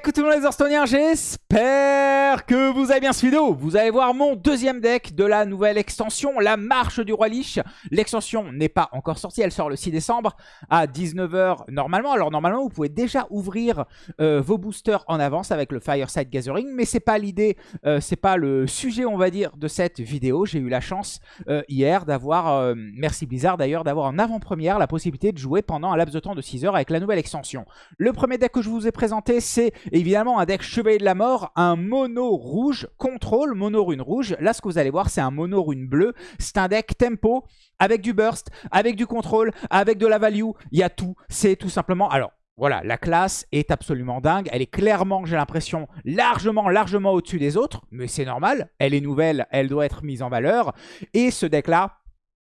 coucou tout le monde les Hearthstone'iens, j'espère que vous avez bien ce vidéo. Vous allez voir mon deuxième deck de la nouvelle extension, la marche du roi Lich. L'extension n'est pas encore sortie, elle sort le 6 décembre à 19h normalement. Alors normalement vous pouvez déjà ouvrir euh, vos boosters en avance avec le Fireside Gathering, mais c'est pas l'idée, euh, c'est pas le sujet on va dire de cette vidéo. J'ai eu la chance euh, hier d'avoir, merci Blizzard d'ailleurs, d'avoir en avant-première la possibilité de jouer pendant un laps de temps de 6 heures avec la nouvelle extension. Le premier deck que je vous ai présenté c'est évidemment un deck Chevalier de la Mort, un mono rouge, contrôle, mono rune rouge. Là, ce que vous allez voir, c'est un mono rune bleu. C'est un deck tempo avec du burst, avec du contrôle, avec de la value. Il y a tout. C'est tout simplement... Alors, voilà, la classe est absolument dingue. Elle est clairement, j'ai l'impression, largement, largement au-dessus des autres. Mais c'est normal. Elle est nouvelle, elle doit être mise en valeur. Et ce deck-là,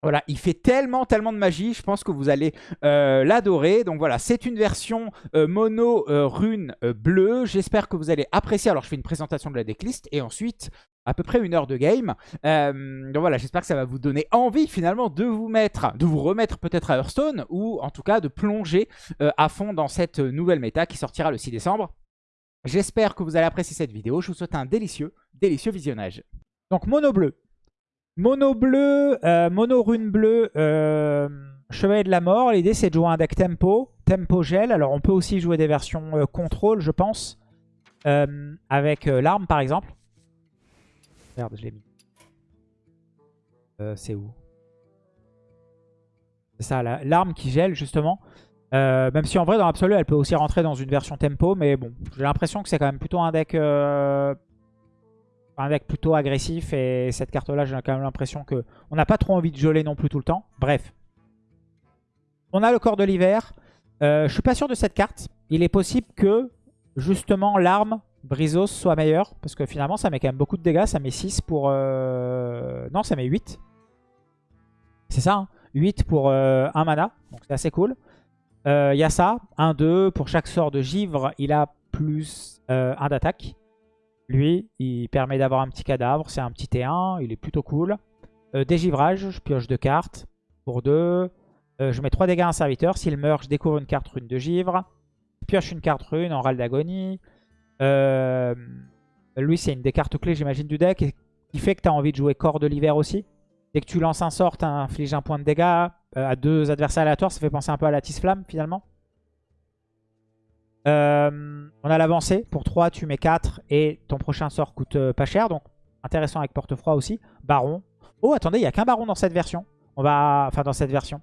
voilà, il fait tellement, tellement de magie, je pense que vous allez euh, l'adorer. Donc voilà, c'est une version euh, mono euh, rune bleue. J'espère que vous allez apprécier. Alors je fais une présentation de la decklist et ensuite à peu près une heure de game. donc voilà, j'espère que ça va vous donner envie finalement de vous mettre, de vous remettre peut-être à Hearthstone ou en tout cas de plonger à fond dans cette nouvelle méta qui sortira le 6 décembre. J'espère que vous allez apprécier cette vidéo. Je vous souhaite un délicieux, délicieux visionnage. Donc mono bleu, Mono bleu, euh, mono rune bleue, euh, chevalier de la mort. L'idée c'est de jouer un deck tempo, tempo gel. Alors on peut aussi jouer des versions euh, contrôle je pense. avec l'arme par exemple. Merde, je l'ai mis. c'est où? C'est ça, l'arme qui gèle justement. même si en vrai dans l'absolu elle peut aussi rentrer dans une version tempo. Mais bon, j'ai l'impression que c'est quand même plutôt un deck un deck plutôt agressif. Et cette carte-là, j'ai quand même l'impression que on n'a pas trop envie de geler non plus tout le temps. Bref. On a le corps de l'hiver. Euh, je suis pas sûr de cette carte. Il est possible que, justement, l'arme Brizos soit meilleure. Parce que finalement, ça met quand même beaucoup de dégâts. Ça met 6 pour... Euh, non, ça met 8. C'est ça, 8 hein. pour euh, un mana. Donc c'est assez cool. Il euh, y a ça. 1, 2. Pour chaque sort de givre, il a plus 1 d'attaque. Lui, il permet d'avoir un petit cadavre. C'est un petit T1. Il est plutôt cool. Euh, dégivrage, je pioche deux cartes pour deux. Euh, je mets 3 dégâts à un serviteur. S'il meurt, je découvre une carte rune de givre. Je pioche une carte rune en râle d'agonie. Euh, lui, c'est une des cartes clés, j'imagine, du deck. Qui fait que tu as envie de jouer corps de l'hiver aussi. Dès que tu lances un sort, tu infliges un point de dégâts à deux adversaires aléatoires. Ça fait penser un peu à la tisse flamme finalement. Euh, on a l'avancée. Pour 3, tu mets 4 et ton prochain sort coûte euh, pas cher. Donc intéressant avec porte-froid aussi. Baron. Oh, attendez, il n'y a qu'un baron dans cette version. On va... Enfin, dans cette version.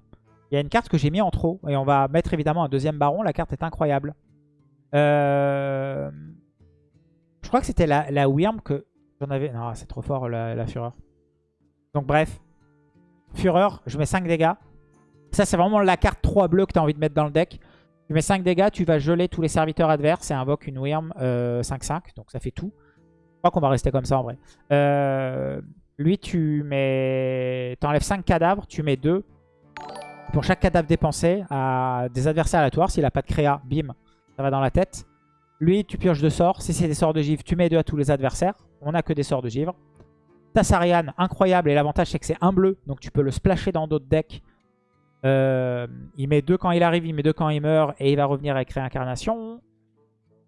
Il y a une carte que j'ai mis en trop. Et on va mettre évidemment un deuxième baron. La carte est incroyable. Euh, je crois que c'était la, Wyrm que j'en avais... Non, c'est trop fort la, la Fureur. Donc bref. Fureur, je mets 5 dégâts. Ça, c'est vraiment la carte 3 bleue que tu as envie de mettre dans le deck. Tu mets 5 dégâts, tu vas geler tous les serviteurs adverses et invoque une Wyrm 5-5. Euh, donc ça fait tout. Je crois qu'on va rester comme ça en vrai. Euh, lui, tu mets... T'enlèves 5 cadavres, tu mets 2. Pour chaque cadavre dépensé à des adversaires aléatoires. S'il n'a pas de créa, bim, ça va dans la tête. Lui, tu pioches 2 sorts. Si c'est des sorts de givre, tu mets 2 à tous les adversaires. On n'a que des sorts de givre. Tassarian, incroyable. Et l'avantage, c'est que c'est un bleu. Donc tu peux le splasher dans d'autres decks euh, il met deux quand il arrive, il met deux quand il meurt. Et il va revenir avec réincarnation.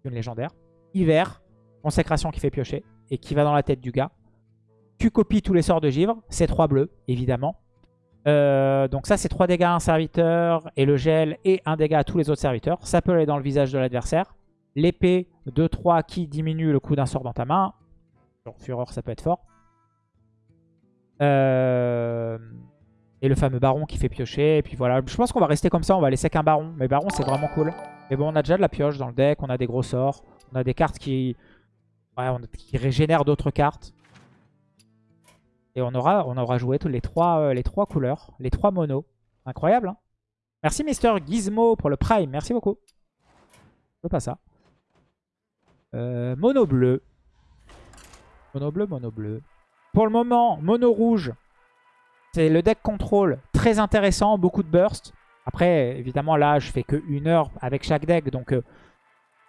Une légendaire. Hiver. Consécration qui fait piocher. Et qui va dans la tête du gars. Tu copies tous les sorts de givre. C'est trois bleus, évidemment. Euh, donc ça, c'est 3 dégâts à un serviteur. Et le gel et un dégât à tous les autres serviteurs. Ça peut aller dans le visage de l'adversaire. L'épée 2-3 qui diminue le coût d'un sort dans ta main. Donc Fureur, ça peut être fort. Euh... Et le fameux baron qui fait piocher. Et puis voilà, je pense qu'on va rester comme ça. On va laisser qu'un baron. Mais baron, c'est vraiment cool. Mais bon, on a déjà de la pioche dans le deck. On a des gros sorts. On a des cartes qui, ouais, qui régénèrent d'autres cartes. Et on aura, on aura joué tous les trois, euh, les trois couleurs. Les trois monos. Incroyable, hein Merci Mister Gizmo pour le prime. Merci beaucoup. Je veux pas ça. Euh, mono bleu. Mono bleu, mono bleu. Pour le moment, mono rouge. C'est le deck contrôle très intéressant, beaucoup de burst. Après, évidemment, là, je fais que une heure avec chaque deck. Donc, euh,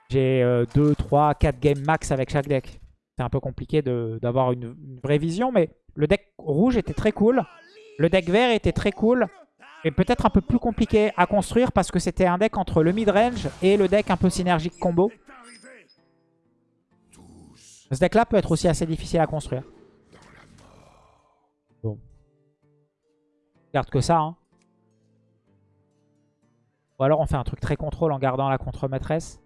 j'ai 2, 3, 4 games max avec chaque deck. C'est un peu compliqué d'avoir une, vraie vision. Mais le deck rouge était très cool. Le deck vert était très cool. Et peut-être un peu plus compliqué à construire parce que c'était un deck entre le mid-range et le deck un peu synergique combo. Ce deck là peut être aussi assez difficile à construire. Garde que ça. Hein. Ou alors on fait un truc très contrôle en gardant la contre-maîtresse.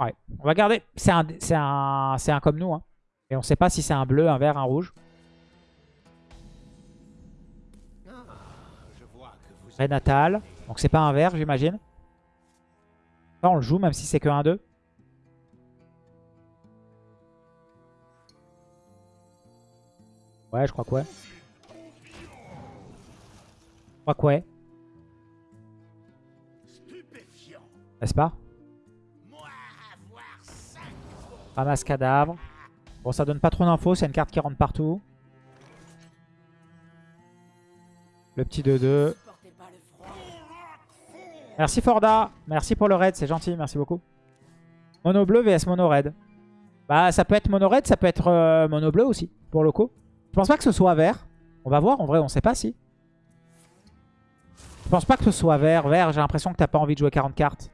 Ouais, on va garder. C'est un, un, un comme nous. Hein. Et on sait pas si c'est un bleu, un vert, un rouge. Renatal. Donc c'est pas un vert, j'imagine. Ça, on le joue, même si c'est que 1-2. Ouais, je crois que ouais. Je crois que ouais. N'est-ce pas? Ramasse cadavre. Bon, ça donne pas trop d'infos. C'est une carte qui rentre partout. Le petit 2-2. Merci Forda. Merci pour le raid. C'est gentil. Merci beaucoup. Mono bleu vs mono red. Bah, ça peut être mono red. Ça peut être euh, mono bleu aussi. Pour le coup. Je pense pas que ce soit vert. On va voir. En vrai, on sait pas si. Je pense pas que ce soit vert. Vert, j'ai l'impression que t'as pas envie de jouer 40 cartes.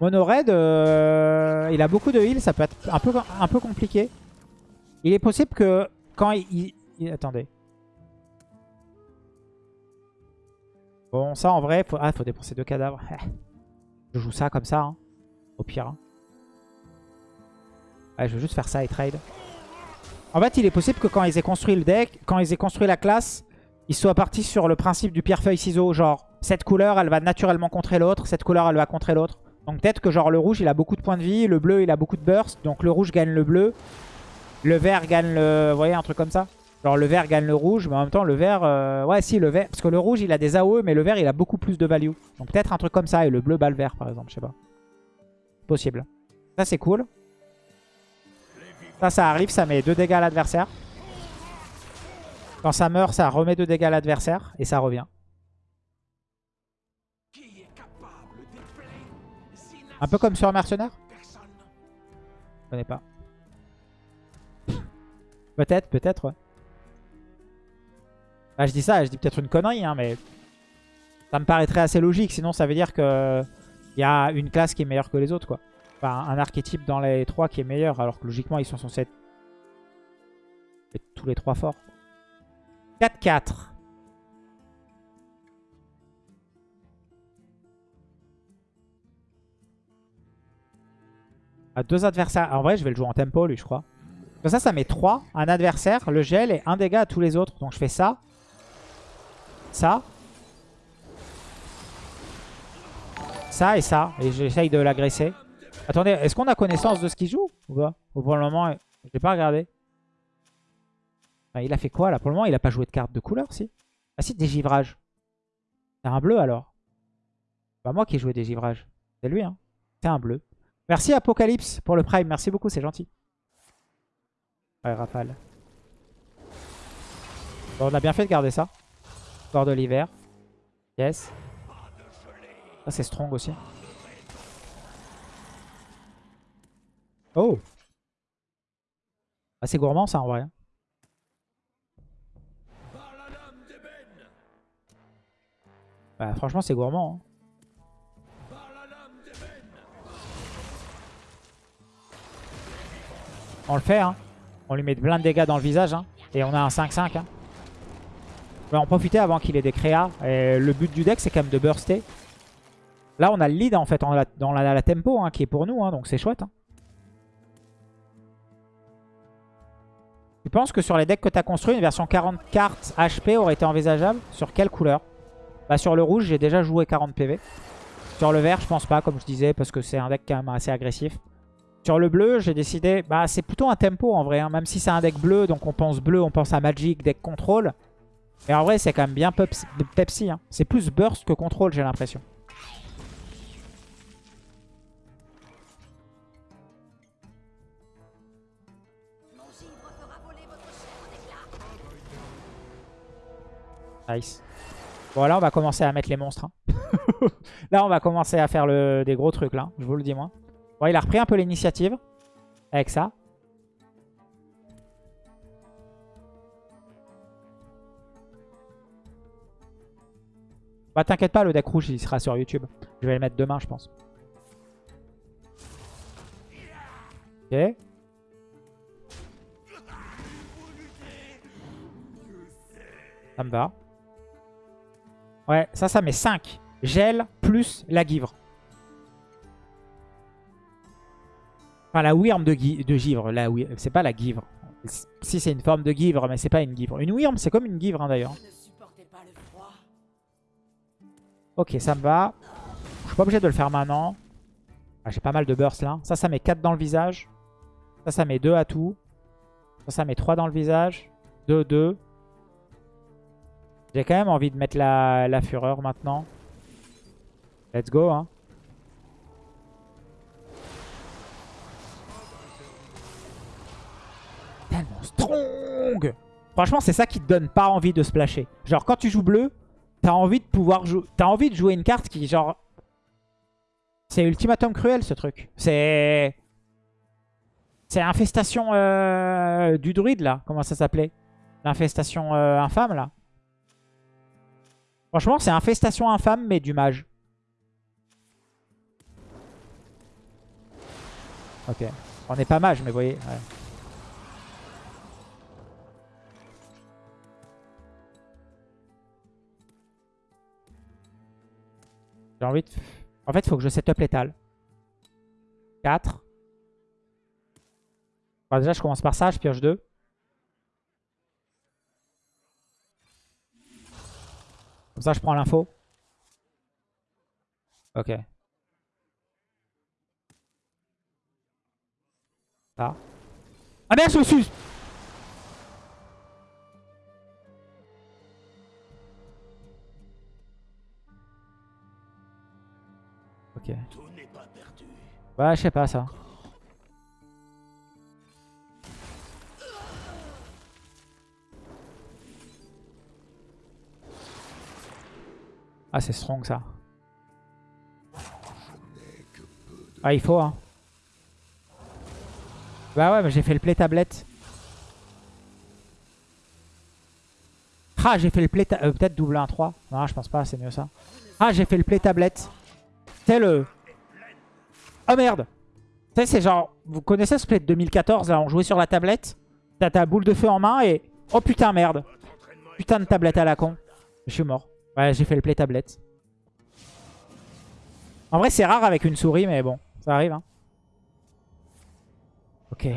Mono Red, euh, il a beaucoup de heal, ça peut être un peu, un peu compliqué. Il est possible que quand il... attendez. Bon, ça en vrai, faut, ah, faut dépenser deux cadavres. je joue ça comme ça, hein, au pire. Hein. je vais juste faire ça et trade. En fait, il est possible que quand ils aient construit le deck, quand ils aient construit la classe, ils soient partis sur le principe du pierre-feuille-ciseau. Genre, cette couleur, elle va naturellement contrer l'autre, cette couleur, elle va contrer l'autre. Donc peut-être que genre le rouge il a beaucoup de points de vie, le bleu il a beaucoup de burst, donc le rouge gagne le bleu, le vert gagne le... Vous voyez un truc comme ça Genre le vert gagne le rouge, mais en même temps le vert... Euh, ouais si le vert... Parce que le rouge il a des AOE, mais le vert il a beaucoup plus de value. Donc peut-être un truc comme ça, et le bleu bat le vert par exemple, je sais pas. Possible. Ça c'est cool. Ça ça arrive, ça met 2 dégâts à l'adversaire. Quand ça meurt, ça remet 2 dégâts à l'adversaire, et ça revient. Un peu comme sur un mercenaire Je connais pas. peut-être, peut-être, ouais. Bah, je dis ça, je dis peut-être une connerie, hein, mais ça me paraîtrait assez logique. Sinon, ça veut dire que il y a une classe qui est meilleure que les autres, quoi. Enfin, un archétype dans les trois qui est meilleur, alors que logiquement, ils sont censés être tous les trois forts. 4-4. à deux adversaires. En vrai, je vais le jouer en tempo, lui, je crois. Comme ça, ça met 3. Un adversaire, le gel et un dégât à tous les autres. Donc je fais ça. Ça. Ça et ça. Et j'essaye de l'agresser. Attendez, est-ce qu'on a connaissance de ce qu'il joue Ou pas Ou pour le moment, je l'ai pas regardé. il a fait quoi là Pour le moment, il a pas joué de carte de couleur, si? Ah si, dégivrage. C'est un bleu alors. Pas moi qui ai joué dégivrage. C'est lui, hein. C'est un bleu. Merci Apocalypse pour le prime. Merci beaucoup, c'est gentil. Ouais, rafale. On a bien fait de garder ça. De l'hiver. Yes. Ça, c'est strong aussi. Oh ah, C'est gourmand ça en vrai. Bah, franchement, c'est gourmand. Hein. On le fait, hein. On lui met plein de dégâts dans le visage, hein. Et on a un 5-5, hein. On va en profiter avant qu'il ait des créas. Le but du deck, c'est quand même de burster. Là, on a le lead, en fait, dans la, tempo, hein, qui est pour nous, hein, donc c'est chouette. Hein. Tu penses que sur les decks que tu as construits, une version 40 cartes HP aurait été envisageable? Sur quelle couleur? Bah sur le rouge, j'ai déjà joué 40 PV. Sur le vert, je pense pas, comme je disais, parce que c'est un deck quand même assez agressif. Sur le bleu, j'ai décidé... Bah, c'est plutôt un tempo en vrai. Même si c'est un deck bleu, donc on pense bleu, on pense à Magic, deck contrôle. Et en vrai, c'est quand même bien Pepsi. Hein. C'est plus burst que contrôle, j'ai l'impression. Nice. Bon, là, on va commencer à mettre les monstres. Hein. là, on va commencer à faire le... des gros trucs, là. Je vous le dis, moi. Bon, il a repris un peu l'initiative avec ça. Bah t'inquiète pas, le deck rouge il sera sur YouTube. Je vais le mettre demain je pense. Ok. Ça me va. Ouais, ça, ça met 5. Gel plus la givre. Enfin, la wyrm de, de givre. C'est pas la givre. Si, c'est une forme de givre, mais c'est pas une givre. Une wyrm, c'est comme une givre, hein, d'ailleurs. Ok, ça me va. Je suis pas obligé de le faire maintenant. Ah, J'ai pas mal de burst là. Ça, ça met 4 dans le visage. Ça, ça met 2 à tout. Ça, ça met 3 dans le visage. 2, 2. J'ai quand même envie de mettre la, la fureur maintenant. Let's go, hein. Tellement strong Franchement, c'est ça qui te donne pas envie de splasher. Genre, quand tu joues bleu, t'as envie de pouvoir jouer... Une carte qui, genre... C'est ultimatum cruel, ce truc. C'est... C'est infestation euh, du druide, là. Comment ça s'appelait? L'infestation euh, infâme, là. Franchement, c'est infestation infâme, mais du mage. Ok. On n'est pas mage, mais vous voyez. J'ai envie de... En fait, il faut que je set up l'étal. 4. déjà, je commence par ça, je pioche 2. Comme ça, je prends l'info. Ok. Ah. Ah merde, je me suis... Ok. Ouais, je sais pas ça. Ah, c'est strong ça. Ah, il faut, hein. Bah ouais, mais j'ai fait le play tablette. Ah, j'ai fait le play... Euh, Peut-être double 1-3. Non, je pense pas, c'est mieux ça. Ah, j'ai fait le play tablette. C'est le... Oh merde Tu sais, c'est genre... Vous connaissez ce play de 2014, là, on jouait sur la tablette T'as ta boule de feu en main et... Oh putain, merde Putain de tablette à la con. Je suis mort. Ouais, j'ai fait le play tablette. En vrai, c'est rare avec une souris, mais bon, ça arrive. Hein. Ok.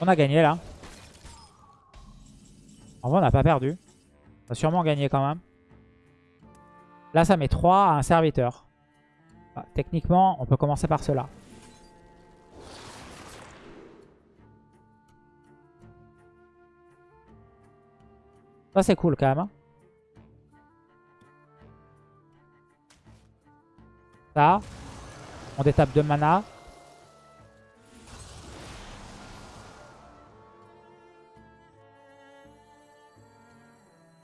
On a gagné là. En vrai, on n'a pas perdu. On a sûrement gagné quand même. Là, ça met 3 à un serviteur. Ah, techniquement, on peut commencer par cela. Ça, c'est cool quand même. Hein. Ça. On détape de mana.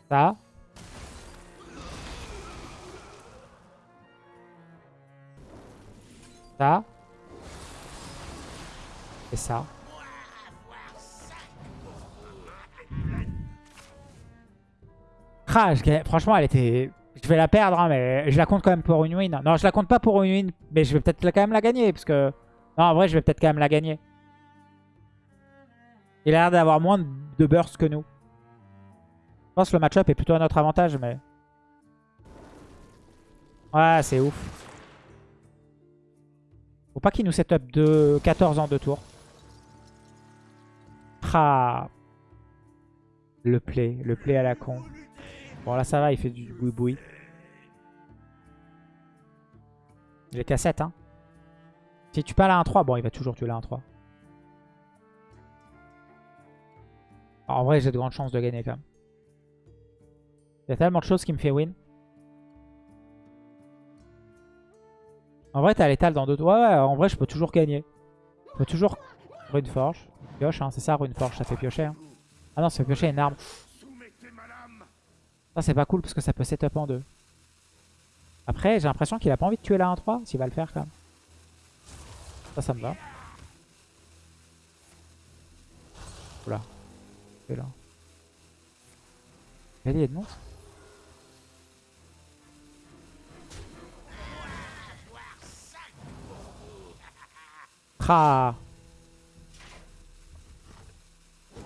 Ça. Ça. Et ça. franchement, elle était... Je vais la perdre, hein, mais je la compte quand même pour une win. Non, je la compte pas pour une win, mais je vais peut-être quand même la gagner, parce que... Non, en vrai, je vais peut-être quand même la gagner. Il a l'air d'avoir moins de burst que nous. Je pense que le match-up est plutôt à notre avantage, mais... Ouais, c'est ouf. Faut pas qu'il nous set up de 14 ans de tour. Ah. Le play, le play à la con. Bon, là, ça va, il fait du boui-boui. Il est qu'à 7, hein. Si tu pas la 1-3, bon, il va toujours tuer la 1-3. En vrai, j'ai de grandes chances de gagner quand même. Il y a tellement de choses qui me fait win. En vrai, t'as l'étal dans deux... Ouais, ouais, en vrai, je peux toujours gagner. Je peux toujours... Rune Forge. Pioche, hein, c'est ça, Rune Forge, ça fait piocher. Hein. Ah non, ça fait piocher une arme. Ça, c'est pas cool parce que ça peut setup en deux. Après, j'ai l'impression qu'il a pas envie de tuer la 1-3. S'il va le faire quand même. Ça, ça me va. Oula. C'est là. Cavalier de monstre Ah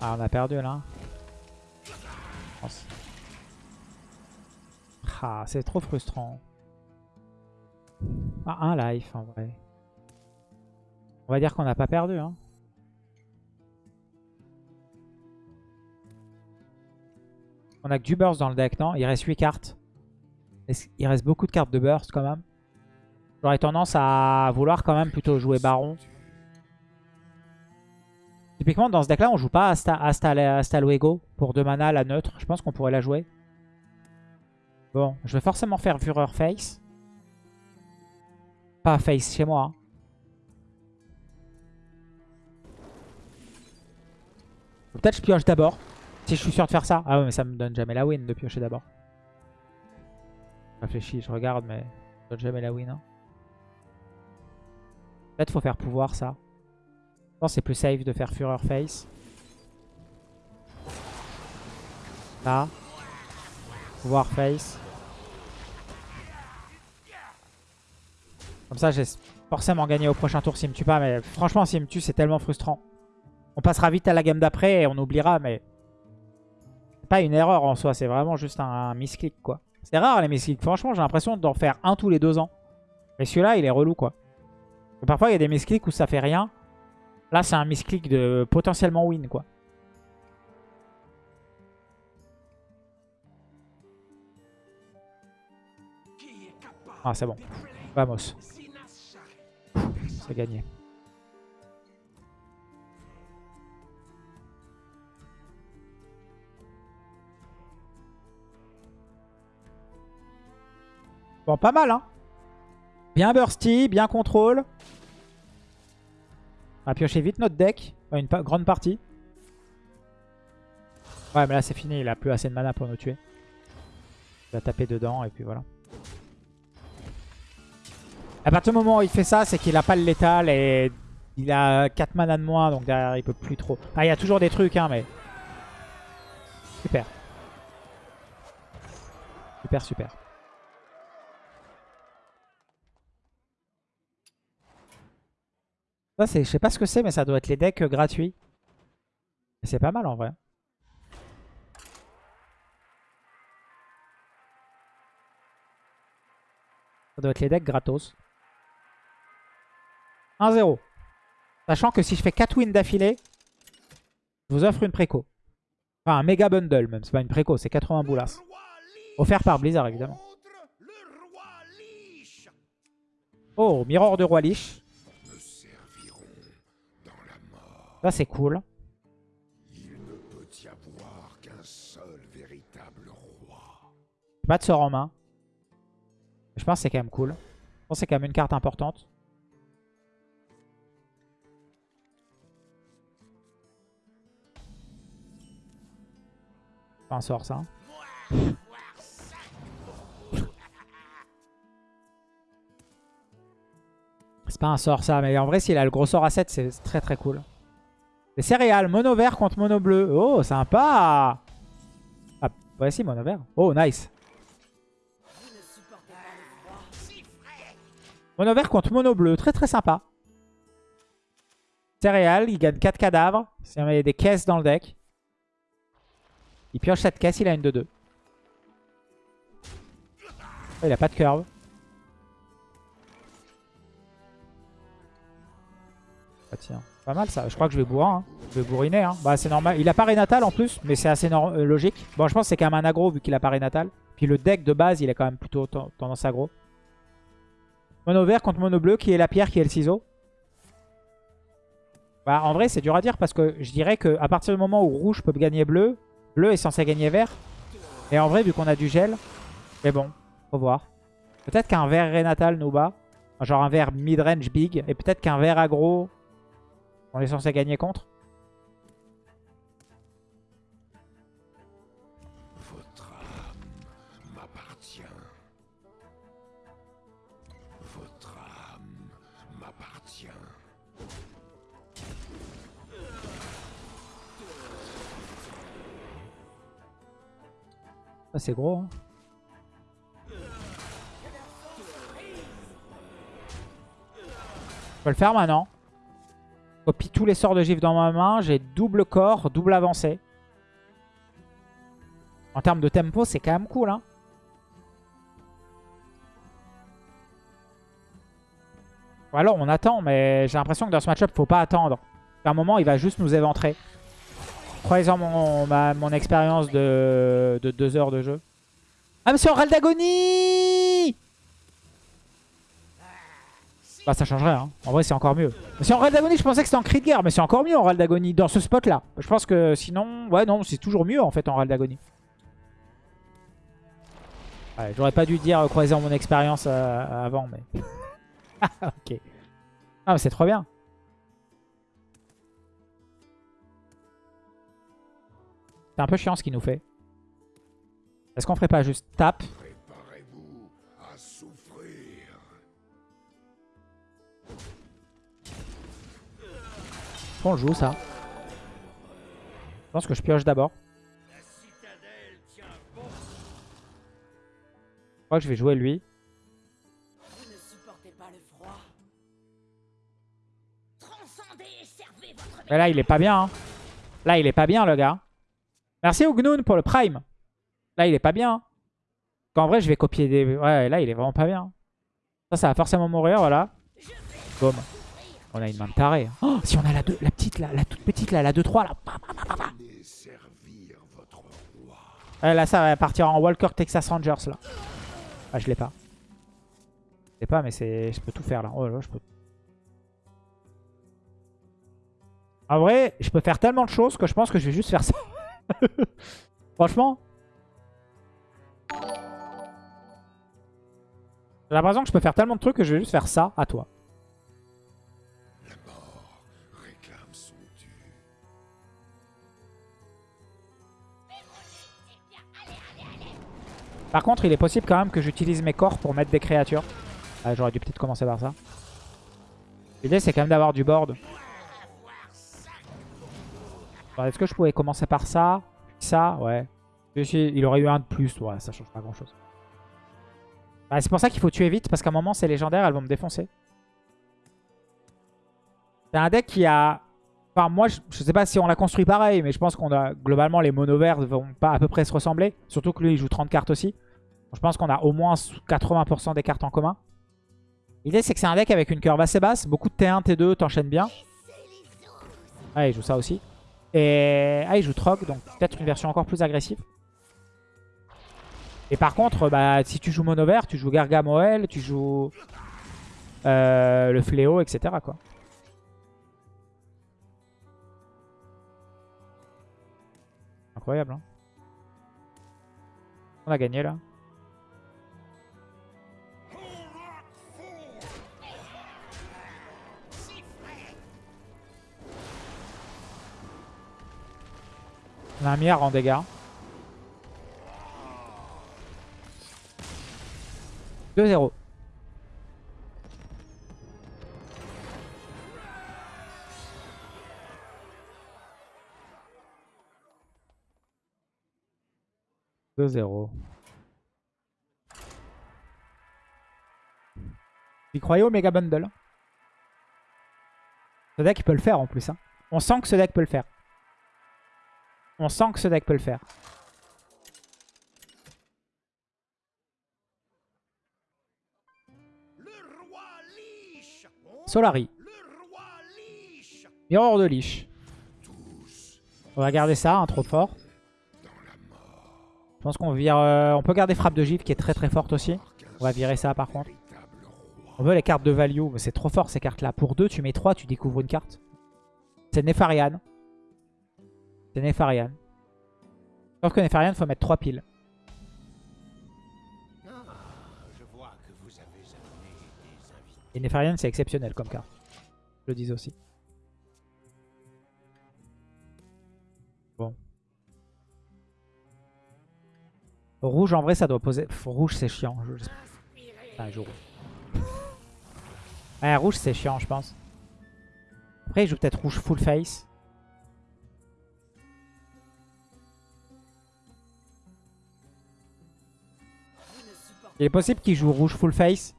on a perdu là. Ah, c'est trop frustrant. Ah, un life en vrai. On va dire qu'on n'a pas perdu. Hein. On a que du burst dans le deck, non? Il reste 8 cartes. Il reste beaucoup de cartes de burst quand même. J'aurais tendance à vouloir quand même plutôt jouer Baron. Typiquement, dans ce deck-là, on joue pas Asta, Asta, pour 2 mana, la neutre. Je pense qu'on pourrait la jouer. Bon, je vais forcément faire Fureur Face. Pas Face chez moi. Hein. Peut-être je pioche d'abord. Si je suis sûr de faire ça. Ah ouais, mais ça me donne jamais la win de piocher d'abord. Je réfléchis, je regarde, mais ça donne jamais la win. Hein. Peut-être faut faire pouvoir ça. Je pense c'est plus safe de faire Fureur Face. Là. Pouvoir Face. Comme ça, j'ai forcément gagné au prochain tour s'il me tue pas. Mais franchement, s'il me tue, c'est tellement frustrant. On passera vite à la game d'après et on oubliera, mais... C'est pas une erreur en soi, c'est vraiment juste un, misclick, quoi. C'est rare les misclicks. Franchement, j'ai l'impression d'en faire un tous les deux ans. Mais celui-là, il est relou, quoi. parfois, il y a des misclicks où ça fait rien. Là, c'est un misclick de potentiellement win, quoi. Ah, c'est bon. Vamos. C'est gagné. Bon, pas mal, hein. Bien bursty, bien contrôle. On va piocher vite notre deck. Une grande partie. Ouais, mais là, c'est fini. Il a plus assez de mana pour nous tuer. Il va taper dedans et puis voilà. À partir du moment où il fait ça, c'est qu'il a pas le létal et il a 4 mana de moins, donc derrière il peut plus trop. Ah, il y a toujours des trucs, hein, mais... Super. Super, super. Ça, c'est, je sais pas ce que c'est, mais ça doit être les decks gratuits. C'est pas mal en vrai. Ça doit être les decks gratos. 1-0. Sachant que si je fais 4 wins d'affilée, je vous offre une préco. Enfin, un méga bundle même. C'est pas une préco, c'est 80 boulas. Offert par Blizzard, évidemment. Oh, Mirror de Roi Lich. Ça, c'est cool. Pas de sort en main. Je pense que c'est quand même cool. Je pense que c'est quand même une carte importante. Pas un sort ça. C'est pas un sort ça, mais en vrai s'il a le gros sort à 7, c'est très très cool. Les céréales, mono vert contre mono bleu. Oh, sympa Ah, ouais, si, mono vert. Oh, nice. Mono vert contre mono bleu. Très, très sympa. Céréales, il gagne 4 cadavres. Il y a des caisses dans le deck. Il pioche cette caisse, il a une de 2. Oh, il a pas de curve. Ah tiens. Pas mal ça. Je crois que je vais bourrer. Hein. Je vais bourriner. Hein. Bah c'est normal. Il a pas Renatal en plus, mais c'est assez euh, logique. Bon, je pense que c'est quand même un aggro vu qu'il a pas Renatal. Puis le deck de base, il est quand même plutôt tendance aggro. Mono vert contre mono bleu, qui est la pierre, qui est le ciseau. Bah en vrai, c'est dur à dire parce que je dirais qu'à partir du moment où rouge peut gagner bleu, bleu est censé gagner vert. Et en vrai, vu qu'on a du gel, mais bon, faut voir. Peut-être qu'un vert Renatal nous bat. Genre un vert mid-range big. Et peut-être qu'un vert aggro on est censé gagner contre Votre âme m'appartient. Votre âme m'appartient. Ah, c'est gros, hein. Je le faire maintenant Copie tous les sorts de gif dans ma main. J'ai double corps, double avancée. En termes de tempo, c'est quand même cool. Hein. alors, on attend, mais j'ai l'impression que dans ce match-up, faut pas attendre. À un moment, il va juste nous éventrer. Croyez-en mon, mon expérience de, de deux heures de jeu. Ah, mais c'est d'agonie Bah, ça changerait, hein. En vrai, c'est encore mieux. Mais en d'agonie, je pensais que c'était en cri de guerre, mais c'est encore mieux en d'agonie, dans ce spot-là. Je pense que sinon... Ouais, non, c'est toujours mieux, en fait, en d'agonie. Ouais, J'aurais pas dû dire croiser mon expérience euh, avant, mais... ok. Ah, mais c'est trop bien. C'est un peu chiant ce qu'il nous fait. Est-ce qu'on ferait pas juste tape Le ça. Je pense que je pioche d'abord. Je crois que je vais jouer lui. Mais là, il est pas bien. Hein. Là, il est pas bien, le gars. Merci Ugnoun pour le prime. Là, il est pas bien. En vrai, je vais copier des... Ouais, là, il est vraiment pas bien. Ça, ça va forcément mourir, voilà. Boum. On a une main de taré. Oh, si on a la, la petite, la toute petite, là, la 2-3, là. Ouais, là, ça va partir en Walker Texas Rangers, là. Ah, je l'ai pas. Je l'ai pas, mais je peux tout faire, là. Oh je peux... En vrai, je peux faire tellement de choses que je pense que je vais juste faire ça. Franchement. J'ai l'impression que je peux faire tellement de trucs que je vais juste faire ça à toi. Par contre, il est possible quand même que j'utilise mes corps pour mettre des créatures. Ah, j'aurais dû peut-être commencer par ça. L'idée, c'est quand même d'avoir du board. Est-ce que je pouvais commencer par ça? Ça, ouais. Il aurait eu un de plus. Ouais, ça change pas grand-chose. Bah, c'est pour ça qu'il faut tuer vite, parce qu'à un moment, c'est légendaire, elles vont me défoncer. C'est un deck qui a... Moi, je, sais pas si on l'a construit pareil, mais je pense qu'on a... Globalement, les mono verts vont pas à peu près se ressembler. Surtout que lui, il joue 30 cartes aussi. je pense qu'on a au moins 80% des cartes en commun. L'idée, c'est que c'est un deck avec une curve assez basse. Beaucoup de T1, T2, t'enchaînes bien. Ah, il joue ça aussi. Et ah, il joue Trog, donc peut-être une version encore plus agressive. Et par contre, bah, si tu joues mono vert, tu joues Gargamoel, tu joues euh, le Fléau, etc. Quoi. Incroyable. Hein On a gagné là. On a un milliard en dégâts. 2-0. Deux zéro. Il croyait au Mega Bundle. Ce deck peut le faire en plus. Hein. On sent que ce deck peut le faire. On sent que ce deck peut le faire. Solari. Mirror de Lich. On va garder ça, un trop fort. Je pense qu'on. Euh, on peut garder Frappe de Gif qui est très très forte aussi. On va virer ça par contre. On veut les cartes de value, mais c'est trop fort ces cartes là. Pour 2, tu mets 3, tu découvres une carte. C'est Nefarian. C'est Nefarian. Sauf que Nefarian, faut mettre 3 piles. Et Nefarian, c'est exceptionnel comme carte. Je le dis aussi. Rouge, en vrai, ça doit poser... Rouge, c'est chiant. Joue. Ouais, rouge, c'est chiant, je pense. Après, il joue peut-être rouge full face. Il est possible qu'il joue rouge full face.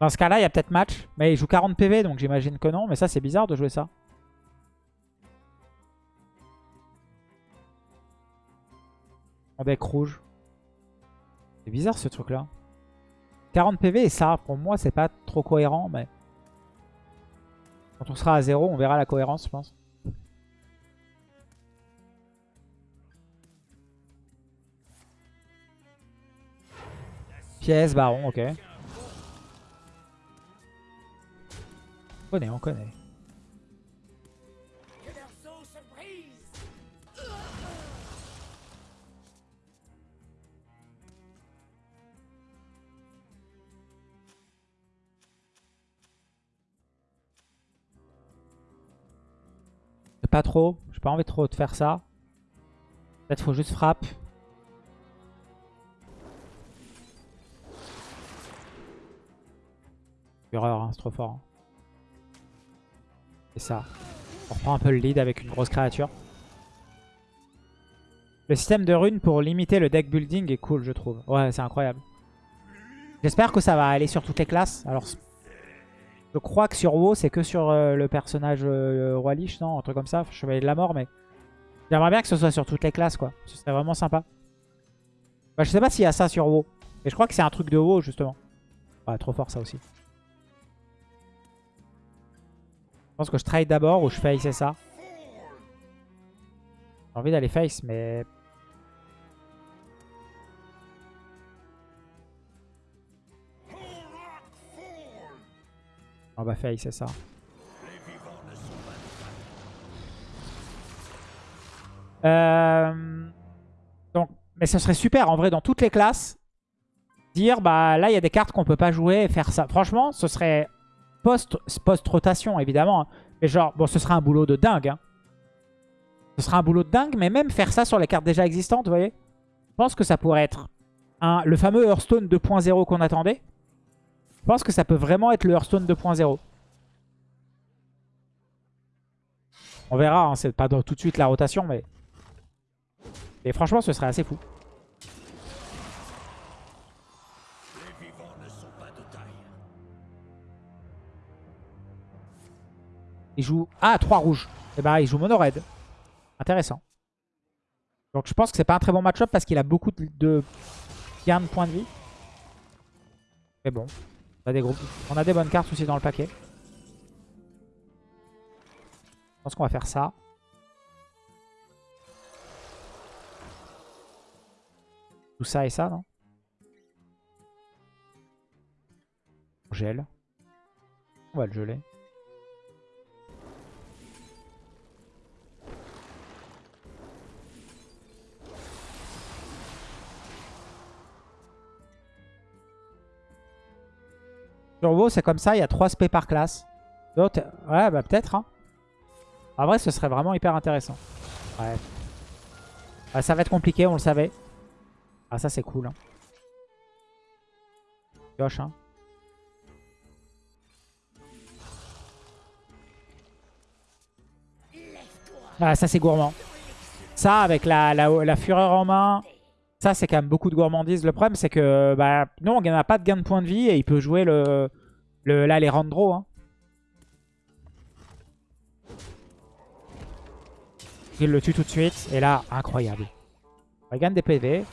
Dans ce cas-là, il y a peut-être match. Mais il joue 40 PV, donc j'imagine que non. Mais ça, c'est bizarre de jouer ça. Deck rouge. C'est bizarre ce truc-là. 40 PV et ça, pour moi, c'est pas trop cohérent. Mais quand on sera à 0, on verra la cohérence, je pense. Pièce, baron, ok. On connaît, on connaît. Pas trop, j'ai pas envie trop de faire ça. Peut-être faut juste frappe. Fureur, hein, c'est trop fort. Hein. Et ça. On reprend un peu le lead avec une grosse créature. Le système de runes pour limiter le deck building est cool, je trouve. Ouais, c'est incroyable. J'espère que ça va aller sur toutes les classes. Alors, je crois que sur WoW, c'est que sur euh, le personnage euh, Roi Lich, non Un truc comme ça, Chevalier de la Mort, mais... J'aimerais bien que ce soit sur toutes les classes, quoi. Ce serait vraiment sympa. Bah, je sais pas s'il y a ça sur WoW. Mais je crois que c'est un truc de WoW, justement. Ouais, trop fort, ça aussi. Je pense que je trade d'abord ou je face c'est ça. J'ai envie d'aller face, mais... On va face c'est ça. Euh... Donc, mais ce serait super en vrai dans toutes les classes. Dire bah là il y a des cartes qu'on peut pas jouer et faire ça. Franchement ce serait post-rotation, évidemment. Hein. Mais genre, bon, ce sera un boulot de dingue. Hein. Ce sera un boulot de dingue, mais même faire ça sur les cartes déjà existantes, vous voyez Je pense que ça pourrait être un, le fameux Hearthstone 2.0 qu'on attendait. Je pense que ça peut vraiment être le Hearthstone 2.0. On verra, hein, c'est pas tout de suite la rotation, mais... Et franchement, ce serait assez fou. Il joue... Ah, 3 rouges. Et eh bah, ben, il joue mono red. Intéressant. Donc je pense que c'est pas un très bon match-up parce qu'il a beaucoup de gains de points de vie. Mais bon, on a des, bonnes cartes aussi dans le paquet. Je pense qu'on va faire ça. Tout ça et ça, non? On gèle. On va le geler. Sur WoW, c'est comme ça, il y a 3 SP par classe. D'autres, ouais, bah peut-être. Hein. En vrai, ce serait vraiment hyper intéressant. Ouais. ça va être compliqué, on le savait. Ah, ça, c'est cool. Hein. Hein. Ah, ça, c'est gourmand. Ça, avec la, la fureur en main, ça, c'est quand même beaucoup de gourmandise. Le problème, c'est que bah, nous, on n'a pas de gain de points de vie et il peut jouer le, le là les Randro. Hein. Il le tue tout de suite. Et là, incroyable. Il gagne des PV.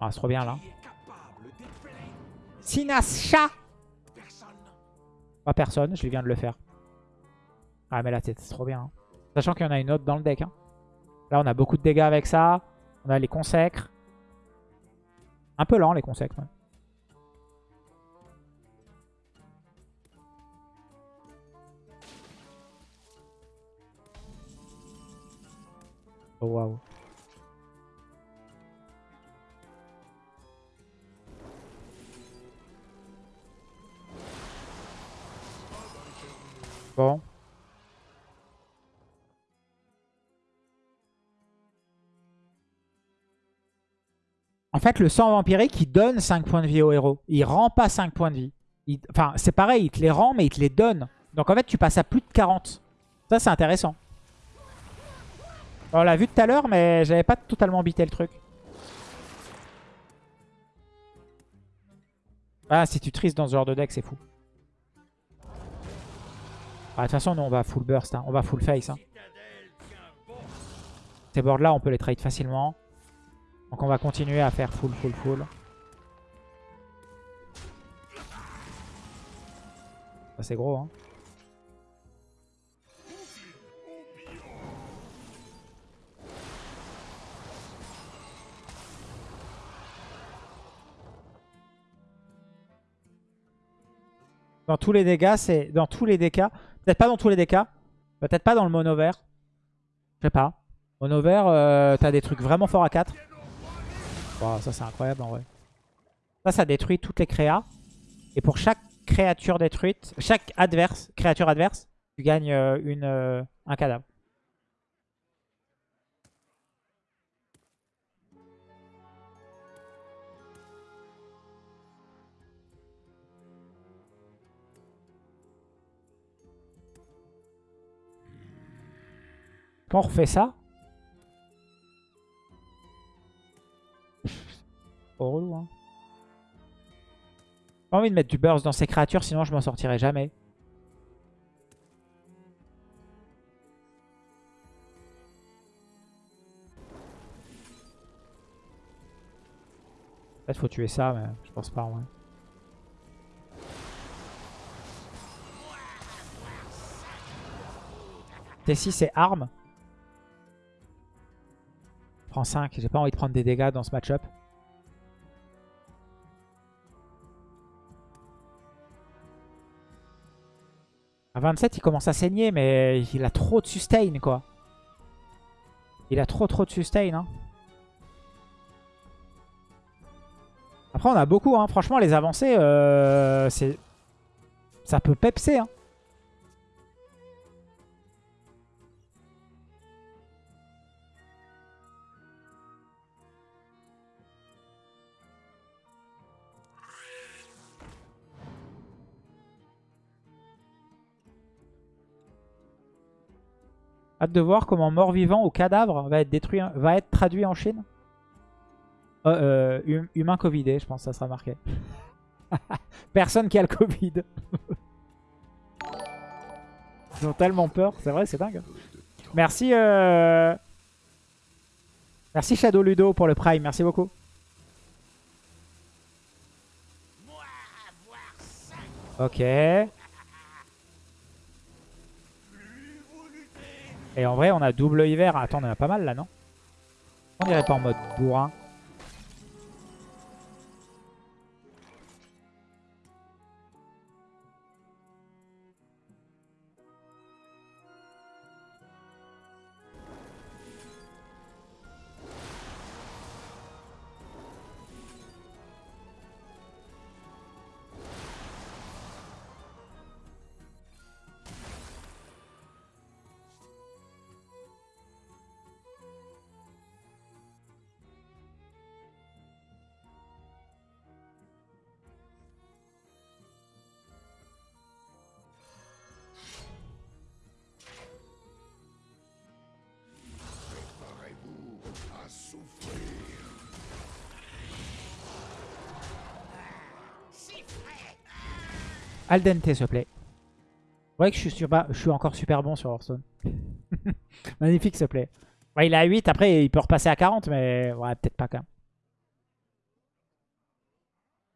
Ah, c'est trop bien là. Sinasha Pas personne, je viens de le faire. Ah mais là c'est trop bien. Hein. Sachant qu'il y en a une autre dans le deck. Hein. Là, on a beaucoup de dégâts avec ça. On a les consacres. Un peu lent, les consacres. Oh, waouh. En fait, le sang vampirique, il donne 5 points de vie au héros. Il rend pas 5 points de vie. Enfin, c'est pareil, il te les rend, mais il te les donne. Donc en fait, tu passes à plus de 40. Ça, c'est intéressant. On l'a vu tout à l'heure, mais j'avais pas totalement bité le truc. Ah, si tu tristes dans ce genre de deck, c'est fou. Ah, de toute façon, nous, on va full burst. Hein. On va full face. Hein. Ces boards-là, on peut les trade facilement. Donc on va continuer à faire full, full, full. C'est gros, hein. Dans tous les dégâts, c'est... Dans tous les dégâts... Peut-être pas dans tous les dégâts. Peut-être pas dans le mono vert. Je sais pas. Mono vert, euh, t'as des trucs vraiment forts à 4. Wow, ça c'est incroyable en vrai. Ça, ça détruit toutes les créas. Et pour chaque créature détruite, chaque adverse, créature adverse, tu gagnes euh, une, euh, un cadavre. Quand on refait ça, Trop relou, hein. Envie de mettre du burst dans ces créatures, sinon je m'en sortirai jamais. Peut-être faut tuer ça, mais je pense pas en vrai. T6 c'est arme. Prends 5, j'ai pas envie de prendre des dégâts dans ce match-up. À 27, il commence à saigner, mais il a trop de sustain, quoi. Il a trop trop de sustain. Hein. Après, on a beaucoup. Hein. Franchement, les avancées, euh, c'est ça peut pepser. Hein. Hâte de voir comment mort-vivant ou cadavre va être, détruit, va être traduit en Chine. Euh, euh, hum- humain Covidé, je pense que ça sera marqué. Personne qui a le Covid. Ils ont tellement peur. C'est vrai, c'est dingue. Merci, euh... Merci Shadow Ludo pour le Prime. Merci beaucoup. Ok. Et en vrai, on a double hiver. Attends, on en a pas mal là, non? On dirait pas en mode bourrin. Al dente, s'il te plaît. Vous voyez que je suis, encore super bon sur Hearthstone. Magnifique, s'il te plaît. Il est à 8, après il peut repasser à 40, mais ouais, peut-être pas quand même.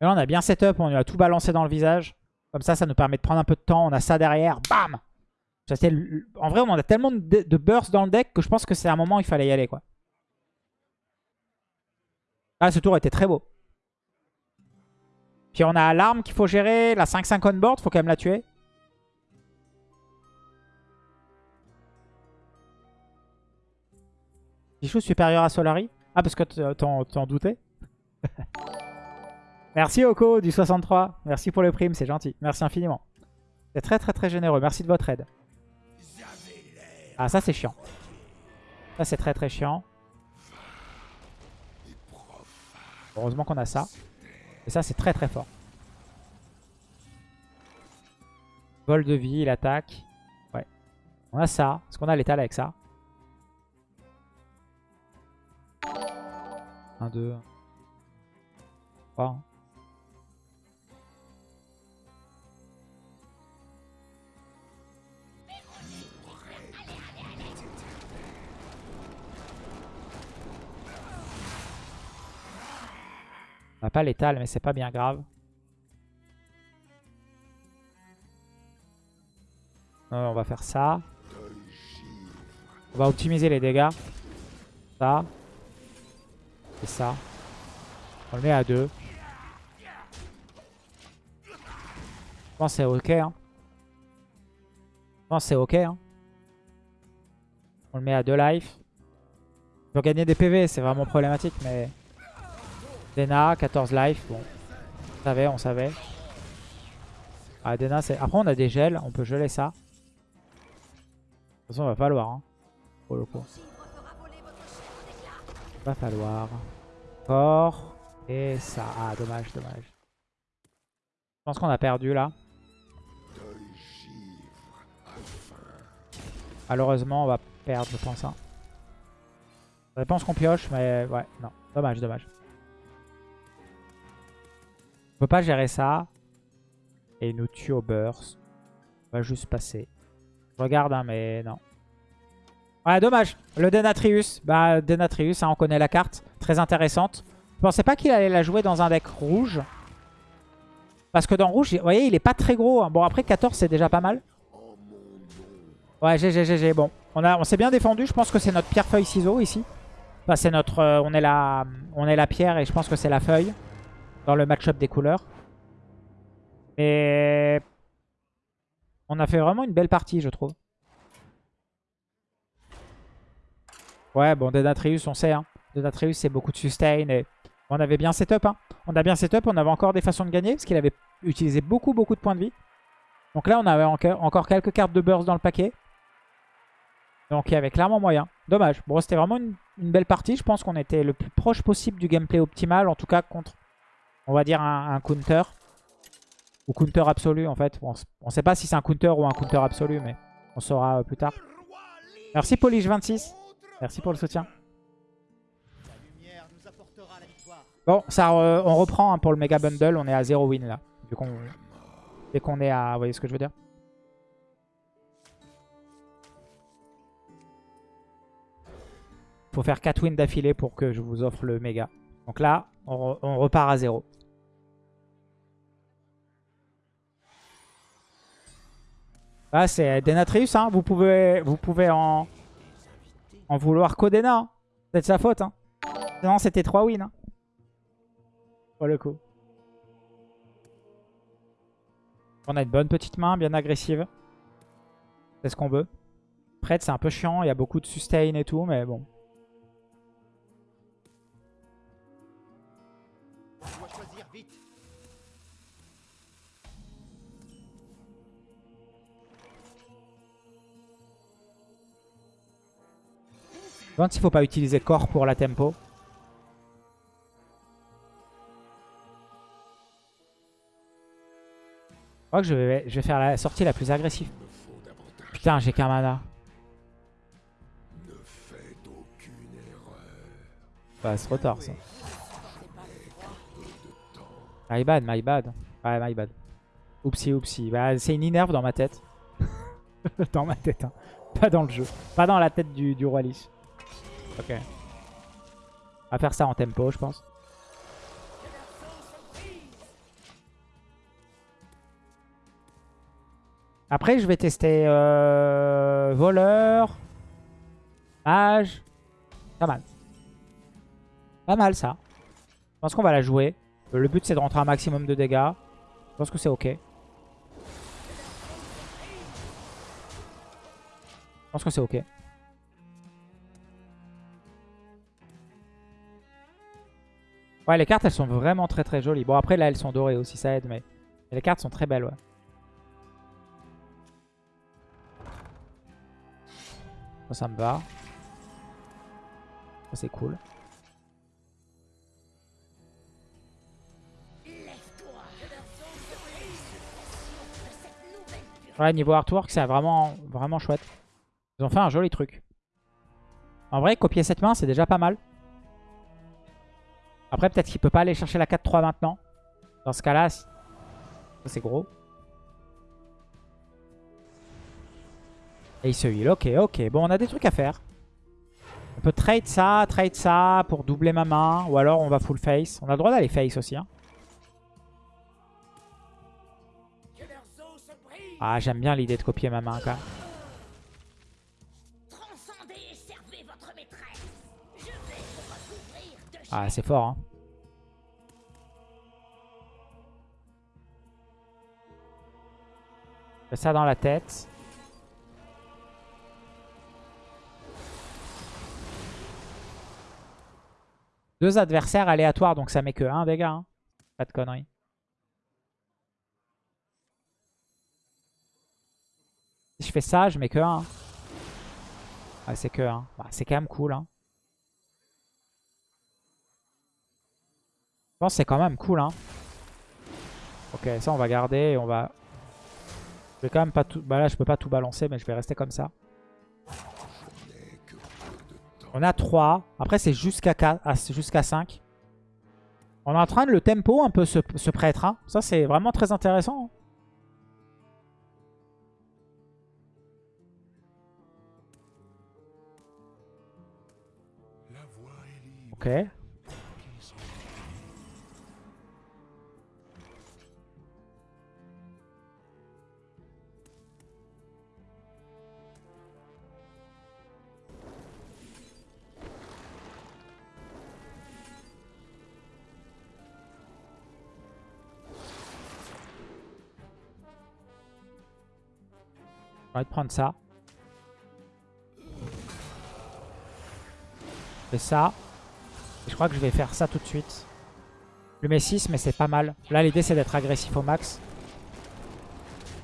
Et là, on a bien setup, on lui a tout balancé dans le visage. Comme ça, ça nous permet de prendre un peu de temps. On a ça derrière, bam En vrai, on a tellement de, bursts dans le deck que je pense que c'est un moment où il fallait y aller. Ah, ce tour était très beau. Puis on a l'arme qu'il faut gérer, la 5-5 on board, faut quand même la tuer. Pichou supérieur à Solari Ah, parce que t'en doutais Merci Oko du 63. Merci pour le prime, c'est gentil. Merci infiniment. C'est très très très généreux. Merci de votre aide. Ah, ça c'est chiant. Ça c'est très très chiant. Heureusement qu'on a ça. Et ça c'est très très fort. Vol de vie, il attaque. Ouais. On a ça. Est-ce qu'on a l'étal avec ça? 1, 2, 3. On n'a pas l'étal, mais c'est pas bien grave. Euh, on va faire ça. On va optimiser les dégâts. Ça. Et ça. On le met à 2. Je pense que c'est ok. Hein. Je pense que c'est ok. Hein. On le met à 2 life. Pour gagner des PV, c'est vraiment problématique, mais... Dena, 14 life. Bon, on savait, on savait. Ah, Dena, c'est... Après, on a des gels. On peut geler ça. De toute façon, il va falloir. Hein, pour le coup. Va falloir. Encore. Et ça. Ah, dommage, dommage. Je pense qu'on a perdu là. Malheureusement, on va perdre, je pense. Hein. Je pense qu'on pioche, mais ouais, non. Dommage, dommage. On peut pas gérer ça. Et il nous tue au burst. On va juste passer. Je regarde, hein, mais non. Ouais, dommage. Le Denatrius. Bah, Denatrius, hein, on connaît la carte. Très intéressante. Je pensais pas qu'il allait la jouer dans un deck rouge. Parce que dans rouge, vous voyez, il est pas très gros. Hein. Bon, après 14, c'est déjà pas mal. Ouais, GG, GG. Bon, on, on s'est bien défendu. Je pense que c'est notre pierre feuille ciseau ici. Enfin, c'est notre, euh, on est la pierre et je pense que c'est la feuille. Dans le match-up des couleurs. Et on a fait vraiment une belle partie, je trouve. Ouais, bon, Denatrius, on sait. Hein. Denatrius, c'est beaucoup de sustain. Et on avait bien setup. Hein. On a bien setup. On avait encore des façons de gagner. Parce qu'il avait utilisé beaucoup, beaucoup de points de vie. Donc là, on avait encore quelques cartes de burst dans le paquet. Donc il y avait clairement moyen. Dommage. Bon, c'était vraiment une, belle partie. Je pense qu'on était le plus proche possible du gameplay optimal. En tout cas, contre, on va dire, un, counter. Ou counter absolu, en fait. on ne sait pas si c'est un counter ou un counter absolu, mais on saura euh, plus tard. Merci Polish26. Merci pour le soutien. Bon, ça, euh, on reprend hein, pour le méga bundle. On est à 0 win là. Vu qu'on dès qu'on est à... Vous voyez ce que je veux dire faut faire 4 wins d'affilée pour que je vous offre le méga. Donc là, on, repart à 0. Là, c'est Denatrius. Hein. Vous, pouvez, vous pouvez en, en vouloir qu'Odena. Hein. C'est de sa faute. Hein. Non, c'était 3 wins. Hein. Pour le coup. On a une bonne petite main, bien agressive. C'est ce qu'on veut. Prête, c'est un peu chiant. Il y a beaucoup de sustain et tout, mais bon. Je me demande s'il faut pas utiliser corps pour la tempo. Je crois que je vais, faire la sortie la plus agressive. Putain, j'ai qu'un mana. Bah, c'est trop tard ça. My bad, my bad. Ouais, my bad. Oupsie, oupsie. Bah, c'est une inerve dans ma tête. dans ma tête, hein. Pas dans le jeu. Pas dans la tête du, du roi Lich. Ok. On va faire ça en tempo, je pense. Après, je vais tester euh, voleur, mage. Pas mal. Pas mal, ça. Je pense qu'on va la jouer. Le but, c'est de rentrer un maximum de dégâts. Je pense que c'est ok. Je pense que c'est ok. Ouais, les cartes, elles sont vraiment très très jolies. Bon, après, là, elles sont dorées aussi, ça aide, mais les cartes sont très belles, ouais. Ça, ça me va. Ça, c'est cool. Ouais, niveau artwork, c'est vraiment, vraiment chouette. Ils ont fait un joli truc. En vrai, copier cette main, c'est déjà pas mal. Après, peut-être qu'il peut pas aller chercher la 4-3 maintenant. Dans ce cas-là, c'est gros. Et il se heal. Ok, ok. Bon, on a des trucs à faire. On peut trade ça, trade ça pour doubler ma main. Ou alors on va full face. On a le droit d'aller face aussi. Hein. Ah, j'aime bien l'idée de copier ma main quand même. Ah, c'est fort. Hein. Fais ça dans la tête. Deux adversaires aléatoires, donc ça met que un dégât. Hein. Pas de conneries. Si je fais ça, je mets que 1. Ah, c'est que 1. Bah, c'est quand même cool. Hein. Pense que c'est quand même cool. Hein. Ok, ça on va garder et on va... Je vais quand même pas tout... Bah là, je peux pas tout balancer, mais je vais rester comme ça. On a 3. Après, c'est jusqu'à jusqu'à 5. On est en train de le tempo un peu ce, prêtre. Hein. Ça, c'est vraiment très intéressant. Hein. Ok. On va prendre ça. Fais ça. je crois que je vais faire ça tout de suite. Je mets 6, mais c'est pas mal. Là, l'idée, c'est d'être agressif au max.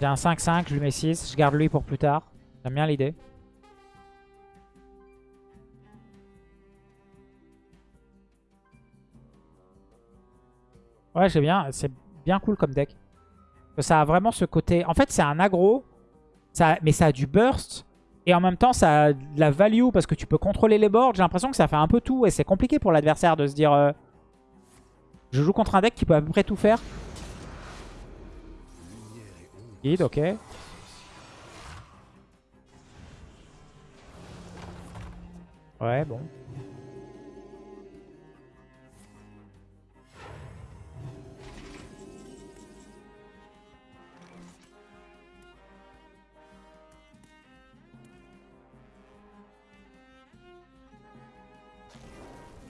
J'ai un 5-5, je lui mets 6. Je garde lui pour plus tard. J'aime bien l'idée. Ouais, j'ai bien. C'est bien cool comme deck. Ça a vraiment ce côté... En fait, c'est un aggro mais ça a du burst. Et en même temps, ça a de la value parce que tu peux contrôler les boards. J'ai l'impression que ça fait un peu tout. Et c'est compliqué pour l'adversaire de se dire... Euh, je joue contre un deck qui peut à peu près tout faire. Guide, ok. Ouais, bon.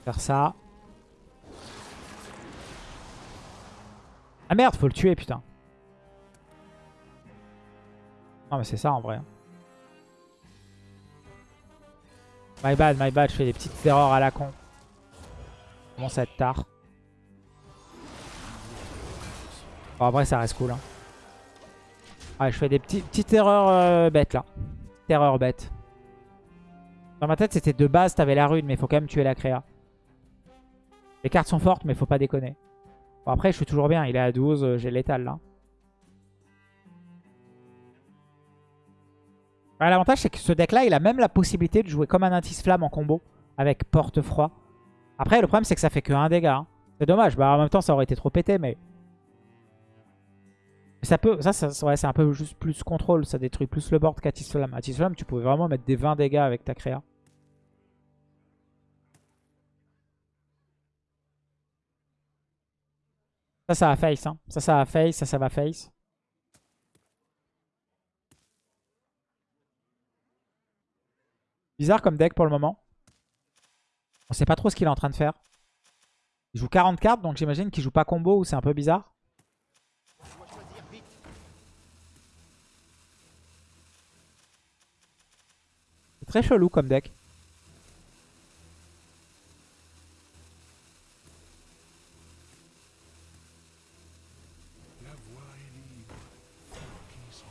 Faire ça. Ah merde, faut le tuer, putain. Non mais c'est ça en vrai. My bad, my bad, je fais des petites erreurs à la con. Commence à être tard. Bon après ça reste cool. Hein. Ouais, je fais des petites erreurs euh, bêtes là. Petite erreur bête. Dans ma tête c'était de base, t'avais la rune, mais faut quand même tuer la créa. Les cartes sont fortes, mais faut pas déconner. Bon, après, je suis toujours bien. Il est à 12, euh, j'ai l'étal là. L'avantage, c'est que ce deck-là, il a même la possibilité de jouer comme un Intis Flamme en combo avec Porte-Froid. Après, le problème, c'est que ça fait que un dégât. Hein. C'est dommage. Bah, en même temps, ça aurait été trop pété, mais... Ça peut, ça, c'est un peu juste plus contrôle. Ça détruit plus le board qu'Atis Flamme. Atis Flamme, tu pouvais vraiment mettre des 20 dégâts avec ta créa. Ça, ça va face. Hein. Ça, ça va face. Ça, ça va face. Bizarre comme deck pour le moment. On sait pas trop ce qu'il est en train de faire. Il joue 40 cartes, donc j'imagine qu'il joue pas combo ou c'est un peu bizarre. C'est très chelou comme deck.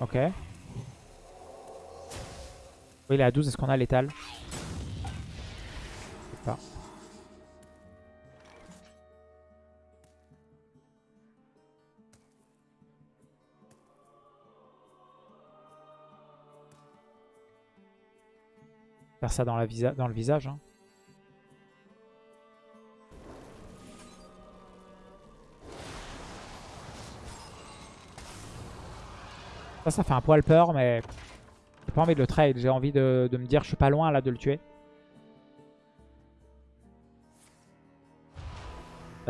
Ok. Oui, il est à 12. Est-ce qu'on a l'étal? Je sais pas. Faire ça dans, la visa dans le visage. Hein. Ça, ça fait un poil peur, mais j'ai pas envie de le trade. J'ai envie de, de me dire je suis pas loin là de le tuer.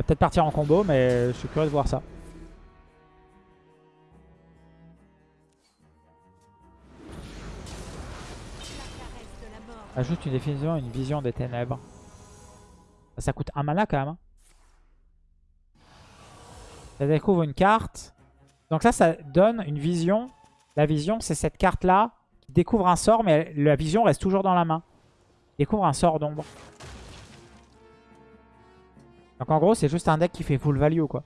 va peut-être partir en combo, mais je suis curieux de voir ça. Ah, Ajoute une définition, une vision des ténèbres. Ça coûte un mana quand même. Hein. Ça découvre une carte. Donc ça, ça donne une vision la vision, c'est cette carte-là qui découvre un sort, mais la vision reste toujours dans la main. Découvre un sort d'ombre. Donc en gros, c'est juste un deck qui fait full value, quoi.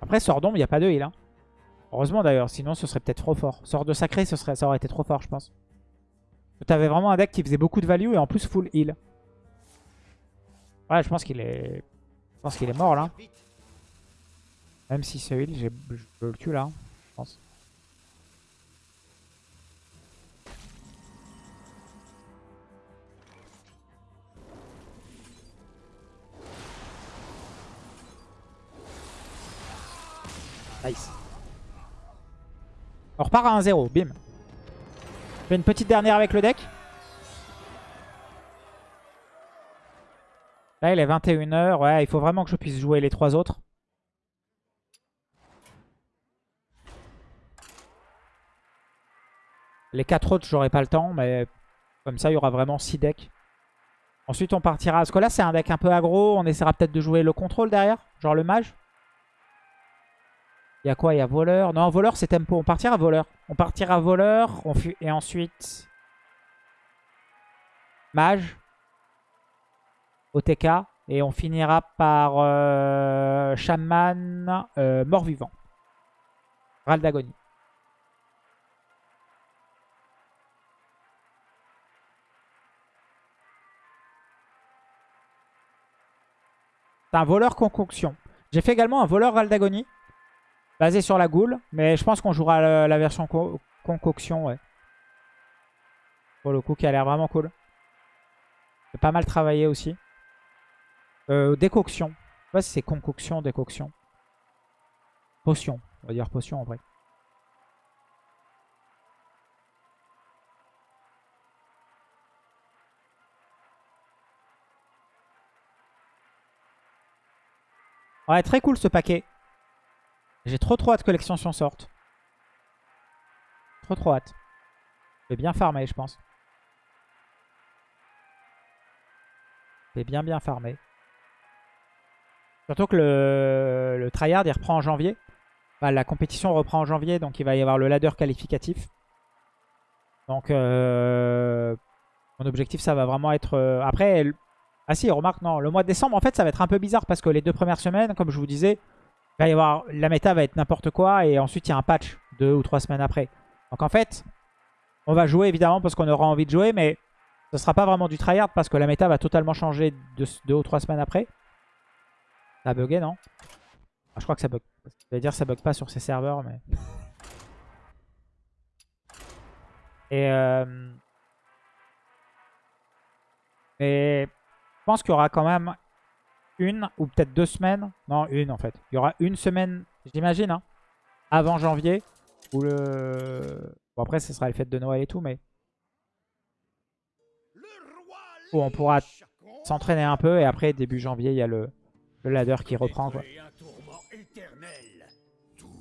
Après, sort d'ombre, il n'y a pas de heal. Hein. Heureusement d'ailleurs, sinon ce serait peut-être trop fort. Sort de sacré, ce serait, ça aurait été trop fort, je pense. Tu avais vraiment un deck qui faisait beaucoup de value et en plus full heal. Ouais, je pense qu'il est... Je pense qu'il est mort là. Même si ce heal, je le tue là, je pense. Nice. On repart à 1-0, bim. Je fais une petite dernière avec le deck. Là, il est 21h. Ouais, il faut vraiment que je puisse jouer les trois autres. Les quatre autres, j'aurai pas le temps, mais comme ça, il y aura vraiment 6 decks. Ensuite, on partira... Parce que là, c'est un deck un peu aggro. On essaiera peut-être de jouer le contrôle derrière, genre le mage. Il y a quoi? Il y a voleur. Non, voleur, c'est tempo. On partira voleur. On partira voleur. On Et ensuite... Mage. OTK. Et on finira par euh, Shaman euh, mort-vivant. Ral d'agonie. C'est un voleur concoction. J'ai fait également un voleur Ral d'agonie. Basé sur la goule. Mais je pense qu'on jouera la, version concoction, ouais. Pour le coup, qui a l'air vraiment cool. C'est pas mal travaillé aussi. Euh, décoction. Je sais pas si c'est concoction, décoction. Potion. On va dire potion en vrai. Ouais, très cool ce paquet. J'ai trop trop hâte que l'extension sorte. Trop trop hâte. Je vais bien farmer, je pense. Je vais bien bien farmer. Surtout que le, le tryhard il reprend en janvier. la compétition reprend en janvier, donc il va y avoir le ladder qualificatif. Donc euh, mon objectif ça va vraiment être... Euh, après, ah si, remarque, non, le mois de décembre en fait ça va être un peu bizarre parce que les deux premières semaines, comme je vous disais, va y avoir, la méta va être n'importe quoi et ensuite il y a un patch deux ou trois semaines après. Donc en fait, on va jouer évidemment parce qu'on aura envie de jouer, mais ce sera pas vraiment du tryhard parce que la méta va totalement changer deux, ou trois semaines après. Ça a bugué, non? Ah, Je crois que ça bug. Je vais dire ça bug pas sur ces serveurs, mais... Et... Euh... Et pense qu'il y aura quand même une ou peut-être deux semaines. Non, une en fait. Il y aura une semaine, j'imagine, hein, avant janvier. Où le... Bon après, ce sera les fêtes de Noël et tout, mais... Où on pourra s'entraîner un peu. Et après, début janvier, il y a le, ladder qui reprend. Quoi.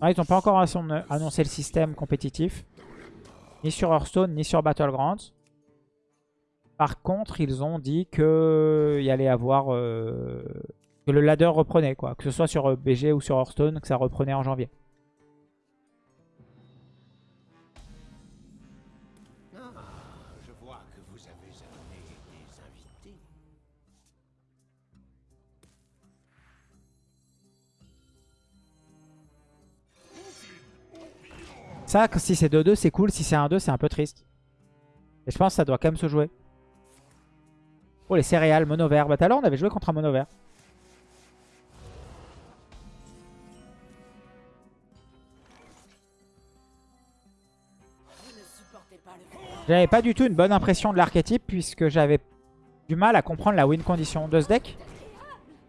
Ah, ils n'ont pas encore annoncé le système compétitif. Ni sur Hearthstone, ni sur Battlegrounds. Par contre, ils ont dit qu'il y allait avoir... Euh, que le ladder reprenait, quoi. Que ce soit sur euh, BG ou sur Hearthstone, que ça reprenait en janvier. Ah. Ça, si c'est 2-2, c'est cool. Si c'est 1-2, c'est un peu triste. Et je pense que ça doit quand même se jouer. Oh, les céréales, mono vert. Bah, tout à l'heure, on avait joué contre un mono vert. J'avais pas du tout une bonne impression de l'archétype puisque j'avais du mal à comprendre la win condition de ce deck.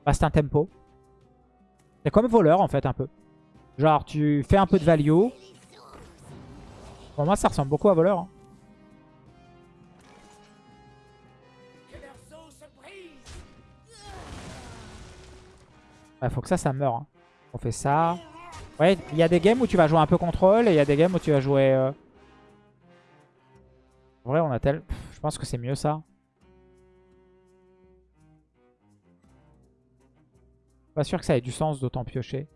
Bah, c'est un tempo. C'est comme voleur en fait un peu. Genre tu fais un peu de value. Pour moi ça ressemble beaucoup à voleur. Hein. Il faut que ça, ça meure. hein. On fait ça. Ouais, il y a des games où tu vas jouer un peu contrôle et il y a des games où tu vas jouer... euh, En vrai, on a tel... Je pense que c'est mieux ça. Pas sûr que ça ait du sens d'autant piocher.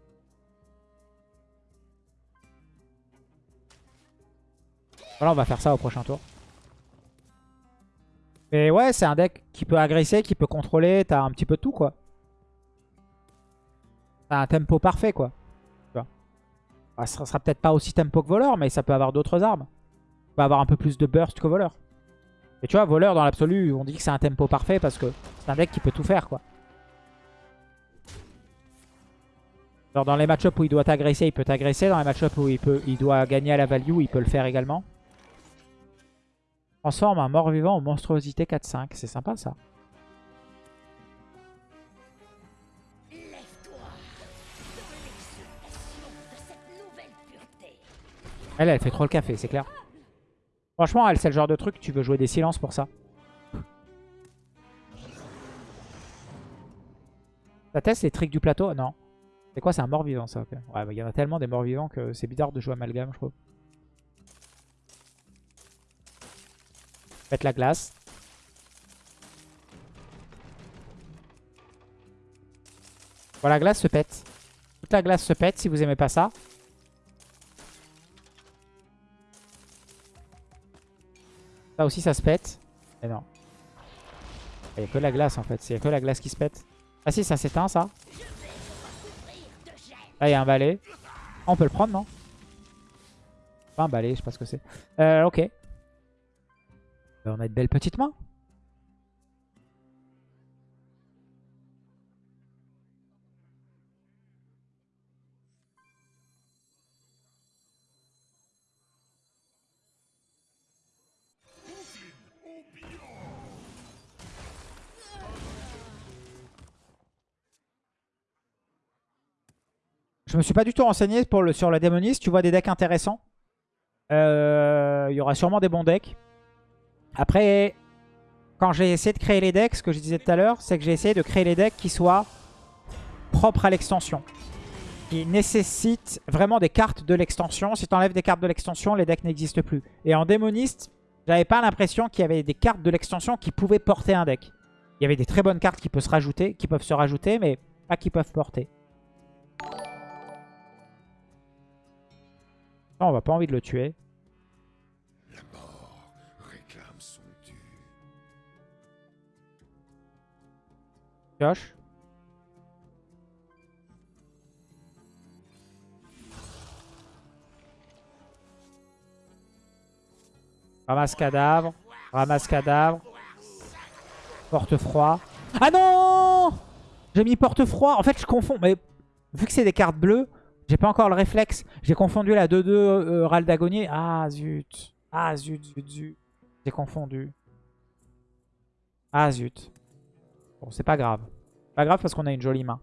Voilà, on va faire ça au prochain tour. Mais ouais, c'est un deck qui peut agresser, qui peut contrôler. T'as un petit peu de tout, quoi. Un tempo parfait, quoi. Tu vois. Ça sera peut-être pas aussi tempo que voleur, mais ça peut avoir d'autres armes. Ça peut avoir un peu plus de burst que voleur. Et tu vois, voleur, dans l'absolu, on dit que c'est un tempo parfait parce que c'est un deck qui peut tout faire, quoi. Alors dans les match-ups où il doit t'agresser, il peut t'agresser. Dans les match-ups où il, peut, il doit gagner à la value, il peut le faire également. Transforme un mort-vivant en monstruosité 4-5. C'est sympa ça. Elle, elle fait trop le café, c'est clair. Franchement, elle, c'est le genre de truc, tu veux jouer des silences pour ça. Ça teste les tricks du plateau? Non. C'est quoi, c'est un mort-vivant ça? Ok. Ouais, bah, il y en a tellement des morts-vivants que c'est bizarre de jouer amalgame, je trouve. Faites la glace. Voilà, la glace se pète. Toute la glace se pète si vous aimez pas ça. Aussi, ça se pète. Mais non. Il n'y a que la glace en fait. A que la glace qui se pète. Ah si, ça s'éteint ça. Là, il y a un balai. Ah, on peut le prendre, non? Pas un balai, je sais pas ce que c'est. Euh, ok. On a de belles petites mains. Je me suis pas du tout renseigné pour le, sur la démoniste. Tu vois des decks intéressants. Euh, Il y aura sûrement des bons decks. Après, quand j'ai essayé de créer les decks, ce que je disais tout à l'heure, c'est que j'ai essayé de créer les decks qui soient propres à l'extension. Qui nécessitent vraiment des cartes de l'extension. Si tu enlèves des cartes de l'extension, les decks n'existent plus. Et en démoniste, j'avais pas l'impression qu'il y avait des cartes de l'extension qui pouvaient porter un deck. Il y avait des très bonnes cartes qui peuvent se rajouter, qui peuvent se rajouter mais pas qui peuvent porter. On va pas envie de le tuer. La mort réclame son dû. Pioche. Ramasse cadavre. Ramasse cadavre. Porte-froid. Ah non J'ai mis porte-froid. En fait, je confonds. Mais vu que c'est des cartes bleues, j'ai pas encore le réflexe. J'ai confondu la 2-2 euh, Râle d'Agonie. Ah zut. Ah zut, zut, zut. J'ai confondu. Ah zut. Bon, c'est pas grave. Pas grave parce qu'on a une jolie main.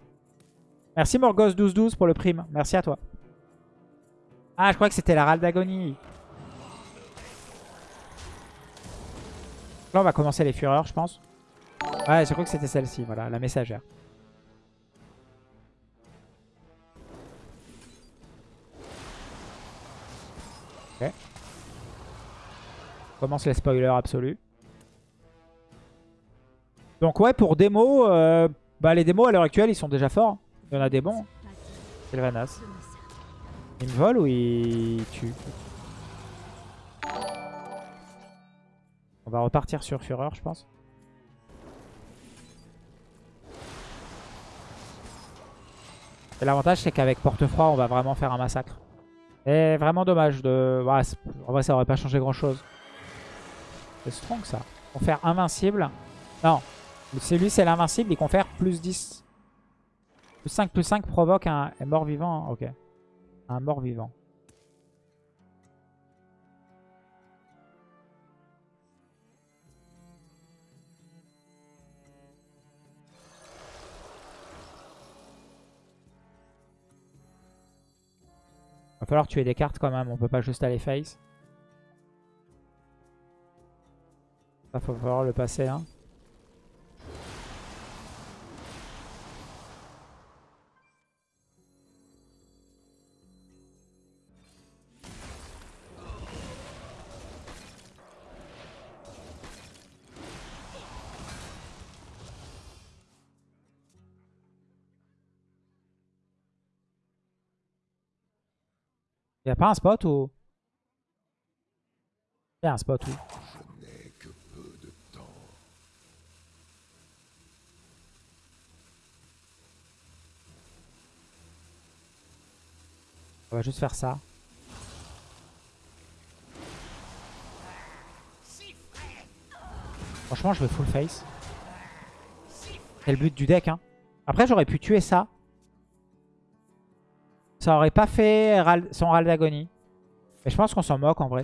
Merci Morgos1212 pour le prime. Merci à toi. Ah, je crois que c'était la râle d'agonie. Là, on va commencer les fureurs, je pense. Ouais, je crois que c'était celle-ci, voilà, la messagère. Ok. Commence les spoilers absolus. Donc ouais, pour démo, euh, bah les démos à l'heure actuelle, ils sont déjà forts. Il y en a des bons. Sylvanas. Il me vole ou il tue? On va repartir sur Fureur, je pense. L'avantage, c'est qu'avec Porte-Froid, on va vraiment faire un massacre. Et vraiment dommage de... C'est- en vrai, ça aurait pas changé grand-chose. C'est strong, ça. Confère invincible. Non. Celui, c'est l'invincible. Il confère plus 10. Plus 5, plus 5 provoque un, un mort-vivant. Ok. Un mort-vivant. Falloir tuer des cartes quand même. On peut pas juste aller face. Ça, faut falloir le passer. Hein. Y a pas un spot ou... Y a un spot où. On va juste faire ça. Franchement, je vais full face. C'est le but du deck. Hein. Après, j'aurais pu tuer ça. Ça aurait pas fait son Ral d'agonie. Mais je pense qu'on s'en moque en vrai.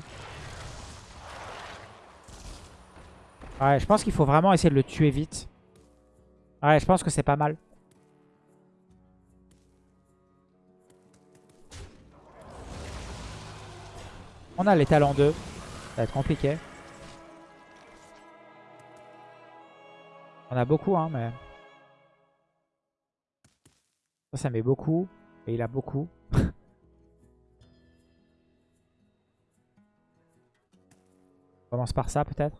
Ouais, je pense qu'il faut vraiment essayer de le tuer vite. Ouais, je pense que c'est pas mal. On a les talents 2. Ça va être compliqué. On a beaucoup, hein, mais... Ça, ça met beaucoup. Et il a beaucoup. On commence par ça, peut-être.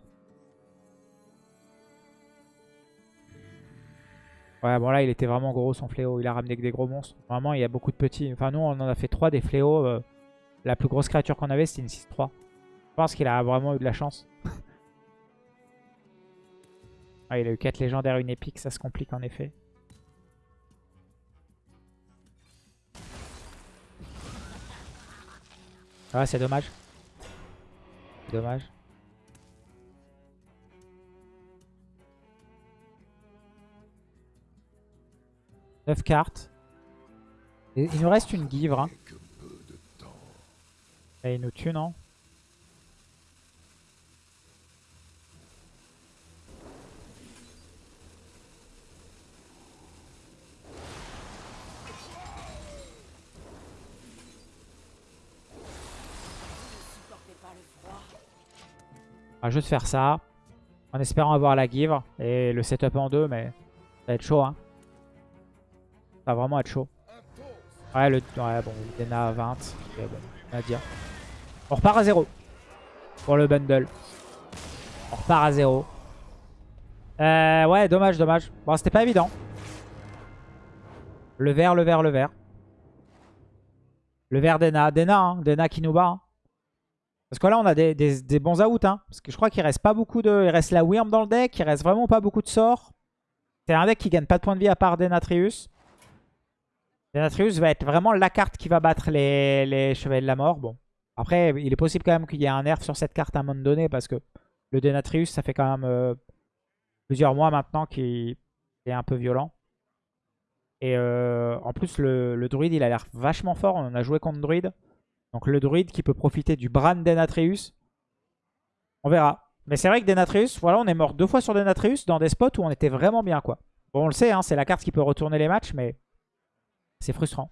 Ouais, bon là, il était vraiment gros, son fléau. Il a ramené que des gros monstres. Vraiment, il y a beaucoup de petits. Enfin, nous, on en a fait 3 des fléaux. euh, La plus grosse créature qu'on avait, c'était une 6-3. Je pense qu'il a vraiment eu de la chance. Ah, il a eu 4 légendaires, une épique, ça se complique en effet. Ah, c'est dommage. C'est Dommage. Neuf cartes. Et il nous reste une guivre. Hein. Et il nous tue, non? Juste faire ça. En espérant avoir la guivre et le setup en deux, mais ça va être chaud. Hein. Ça va vraiment être chaud. Ouais, le, ouais bon, Dena à 20. ok, bon, on dire. On repart à 0 pour le bundle. On repart à 0. Euh, ouais, dommage, dommage. Bon, c'était pas évident. Le vert, le vert, le vert. Le vert Dena. Dena, hein. Dena qui nous bat. hein. Parce que là, on a des, bons outs. Hein. Parce que je crois qu'il reste pas beaucoup de... Il reste la Wyrm dans le deck. Il reste vraiment pas beaucoup de sorts. C'est un deck qui gagne pas de points de vie à part Denatrius. Denatrius va être vraiment la carte qui va battre les, les Chevaliers de la Mort. Bon. Après, il est possible quand même qu'il y ait un nerf sur cette carte à un moment donné. Parce que le Denatrius, ça fait quand même euh, plusieurs mois maintenant qu'il est un peu violent. Et euh, en plus, le, le druide, il a l'air vachement fort. On a joué contre druide. Donc le druide qui peut profiter du Bran Denatrius. On verra. Mais c'est vrai que Denatrius, voilà, on est mort deux fois sur Denatrius dans des spots où on était vraiment bien, quoi. Bon, on le sait, hein, c'est la carte qui peut retourner les matchs, mais c'est frustrant.